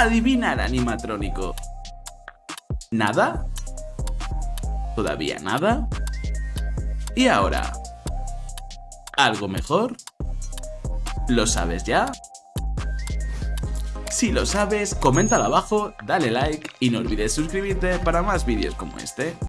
Adivina el animatrónico. ¿Nada? ¿Todavía nada? ¿Y ahora? ¿Algo mejor? ¿Lo sabes ya? Si lo sabes, coméntalo abajo, dale like y no olvides suscribirte para más vídeos como este.